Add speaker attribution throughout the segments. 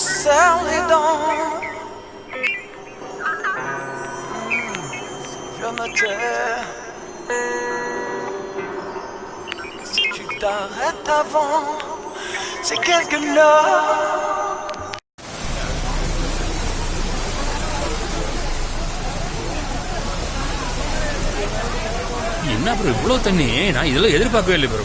Speaker 1: serre les dents. Je me tais. Si tu t'arrêtes avant, c'est quelque heure.
Speaker 2: என்ன bro இவ்வளோ தண்ணி நான் இதெல்லாம் எதிர்பார்க்கவே இல்லை ப்ரோ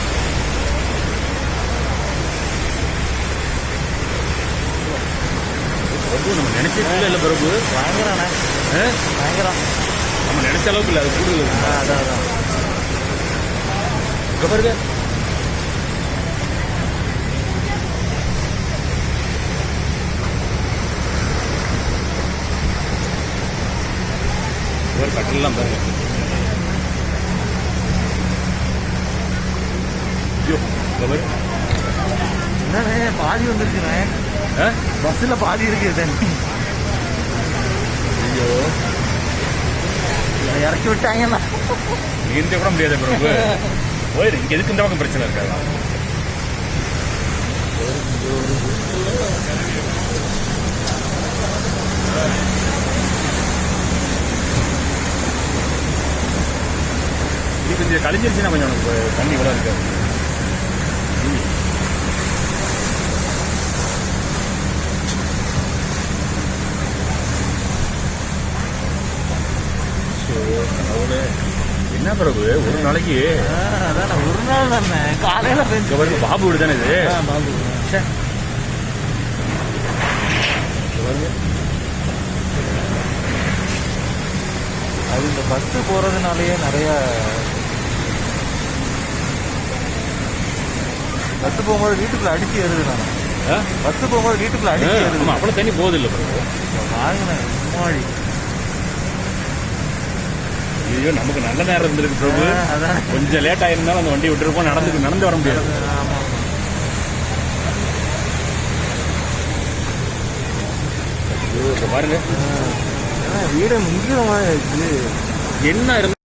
Speaker 2: பிரபு நம்ம நினைச்சது இல்லை பிரபு.
Speaker 3: பயங்கரண்ணே? பயங்கரம்.
Speaker 2: நம்ம நினைச்ச அளவுக்கு இல்லை அது கூடுதல்
Speaker 3: அதான் அதான்.
Speaker 2: இங்க பாருங்க. ஒரு கட்டலாம் பாருங்க. ஐயோ
Speaker 3: பாதி வந்துருச்சுண்ணே? பஸ்ஸில் பாதி இருக்கு தண்ணி
Speaker 2: ஐயோ.
Speaker 3: இறக்கி விட்டாங்கண்ணா
Speaker 2: நீந்த கூட முடியாது பிரபு போயிரு இங்க எதுக்கு இந்த பக்கம் பிரச்சனை இருக்காது இது கொஞ்சம் கழிஞ்சிருச்சுன்னா கொஞ்சம் உனக்கு தண்ணி கூட இருக்காது. என்ன பிறகு ஒரு நாளைக்கு.
Speaker 3: அதாண்ணே ஒரு நாள் தானே. காலையில்
Speaker 2: பாருங்க பாபு வீடு. தானே இது
Speaker 3: பாபு அது இந்த பஸ்ஸு போகிறதுனாலயே நிறைய பஸ்ஸு போகும்போது வீட்டுக்குள்ள அடிச்சு ஏறுது நான்? பஸ்ஸு போகும்போது வீட்டுக்குள்ள அடிச்சு ஏறுது.
Speaker 2: ஆமா அவ்வளவு தண்ணி போகுது இல்ல பிறகு
Speaker 3: வாங்கினேன் முன்னாடி
Speaker 2: ஐயோ நமக்கு நல்ல நேரம் இருந்திருக்கு பிரபு. கொஞ்சம் லேட் ஆயிருந்தாலும் அந்த வண்டி விட்டுருப்போம். நடந்து நடந்து வர முடியாது. பாருங்க.
Speaker 3: வீடு ஆயிடுச்சு.
Speaker 2: என்ன இருந்து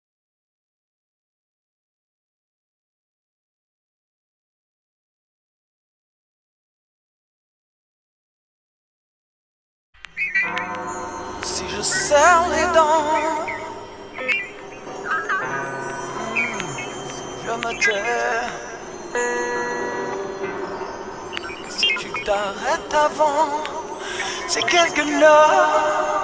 Speaker 1: Si Si tu t'arrêtes avant, c'est quelque heure.